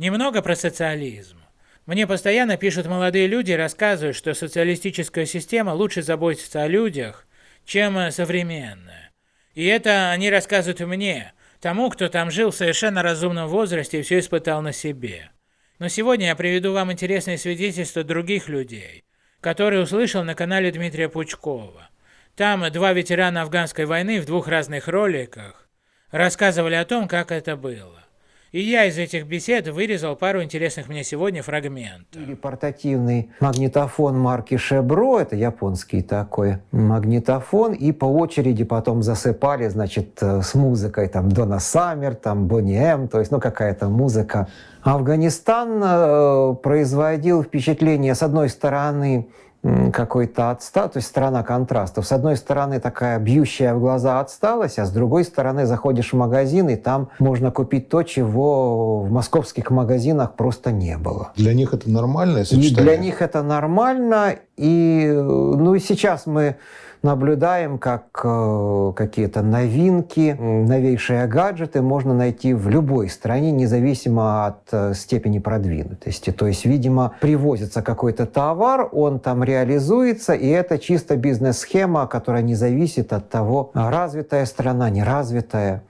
Немного про социализм. Мне постоянно пишут молодые люди и рассказывают, что социалистическая система лучше заботится о людях, чем современная. И это они рассказывают мне, тому, кто там жил в совершенно разумном возрасте и все испытал на себе. Но сегодня я приведу вам интересные свидетельства других людей, которые услышал на канале Дмитрия Пучкова. Там два ветерана афганской войны в двух разных роликах рассказывали о том, как это было. И я из этих бесед вырезал пару интересных мне сегодня фрагментов. Портативный магнитофон марки Шебро, это японский такой магнитофон, и по очереди потом засыпали, значит, э, с музыкой, там, Дона Саммер, там, Бонни М, то есть, ну, какая-то музыка. Афганистан э, производил впечатление, с одной стороны, какой-то отстал, то есть страна контрастов. С одной стороны такая бьющая в глаза отсталость, а с другой стороны заходишь в магазин, и там можно купить то, чего в московских магазинах просто не было. Для них это нормальное сочетание? И для них это нормально, и ну и сейчас мы наблюдаем, как э, какие-то новинки, новейшие гаджеты можно найти в любой стране, независимо от э, степени продвинутости. То есть, видимо, привозится какой-то товар, он там реализуется, и это чисто бизнес-схема, которая не зависит от того, развитая страна, неразвитая.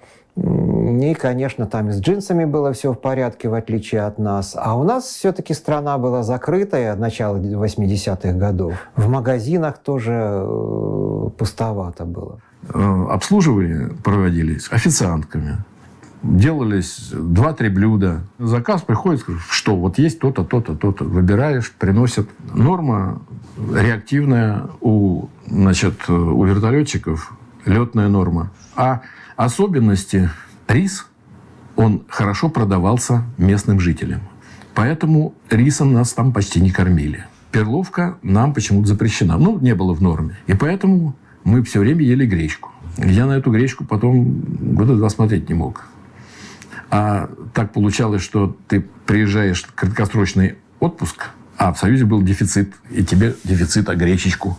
И, конечно, там и с джинсами было все в порядке, в отличие от нас. А у нас все-таки страна была закрытая, начало 80-х годов. В магазинах тоже э, пустовато было. Э, обслуживание проводились официантками. Делались 2-3 блюда. Заказ приходит, что вот есть то-то, то-то, то-то. Выбираешь, приносят. Норма реактивная у, значит, у вертолетчиков, летная норма. А особенности рис, он хорошо продавался местным жителям. Поэтому рисом нас там почти не кормили. Перловка нам почему-то запрещена. Ну, не было в норме. И поэтому мы все время ели гречку. Я на эту гречку потом года два смотреть не мог. А так получалось, что ты приезжаешь в краткосрочный отпуск, а в Союзе был дефицит, и тебе дефицит, а гречечку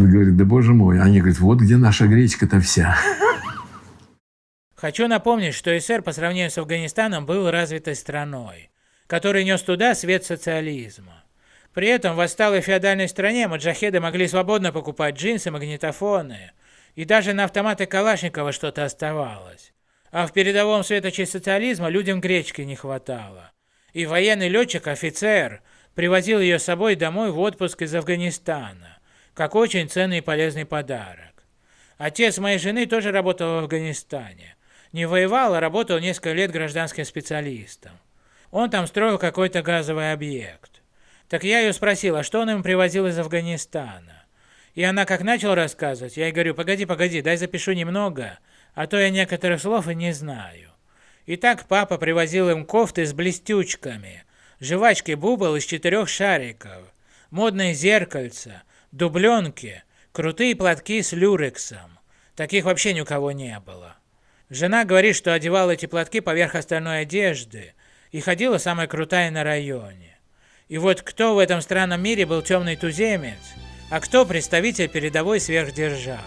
Он говорит, да боже мой. Они говорят, вот где наша гречка-то вся. Хочу напомнить, что СССР по сравнению с Афганистаном был развитой страной, который нес туда свет социализма. При этом в отсталой феодальной стране маджахеды могли свободно покупать джинсы, магнитофоны, и даже на автоматы Калашникова что-то оставалось. А в передовом светоче социализма людям гречки не хватало. И военный летчик-офицер привозил ее с собой домой в отпуск из Афганистана как очень ценный и полезный подарок. Отец моей жены тоже работал в Афганистане. Не воевал, а работал несколько лет гражданским специалистом. Он там строил какой-то газовый объект. Так я ее спросил, а что он им привозил из Афганистана? И она как начала рассказывать, я ей говорю, погоди, погоди, дай запишу немного, а то я некоторых слов и не знаю. И так папа привозил им кофты с блестючками, жвачки бубл из четырех шариков, модное зеркальце, дубленки, крутые платки с люрексом. Таких вообще ни у кого не было. Жена говорит, что одевала эти платки поверх остальной одежды и ходила самая крутая на районе. И вот кто в этом странном мире был темный туземец, а кто представитель передовой сверхдержавы?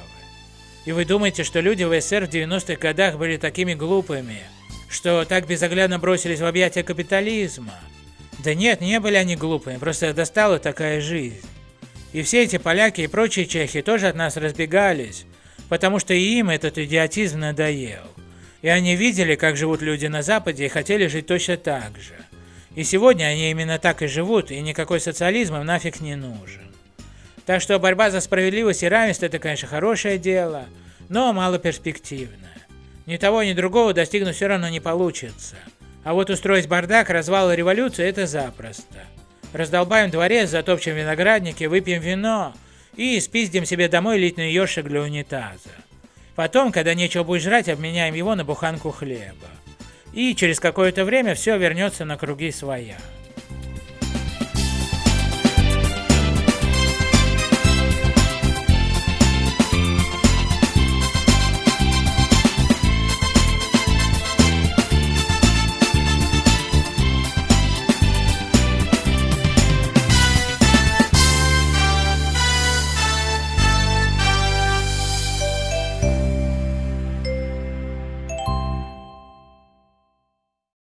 И вы думаете, что люди в СССР в 90-х годах были такими глупыми, что так безоглядно бросились в объятия капитализма? Да нет, не были они глупыми, просто достала такая жизнь. И все эти поляки и прочие чехи тоже от нас разбегались, потому что и им этот идиотизм надоел. И они видели, как живут люди на Западе и хотели жить точно так же. И сегодня они именно так и живут, и никакой социализм им нафиг не нужен. Так что борьба за справедливость и равенство это, конечно, хорошее дело, но малоперспективное. Ни того, ни другого достигнуть все равно не получится. А вот устроить бардак, развал и революцию – это запросто. Раздолбаем дворец, затопчем виноградники, выпьем вино и спиздим себе домой литный ёршик для унитаза. Потом, когда нечего будет жрать, обменяем его на буханку хлеба. И через какое-то время все вернется на круги своя.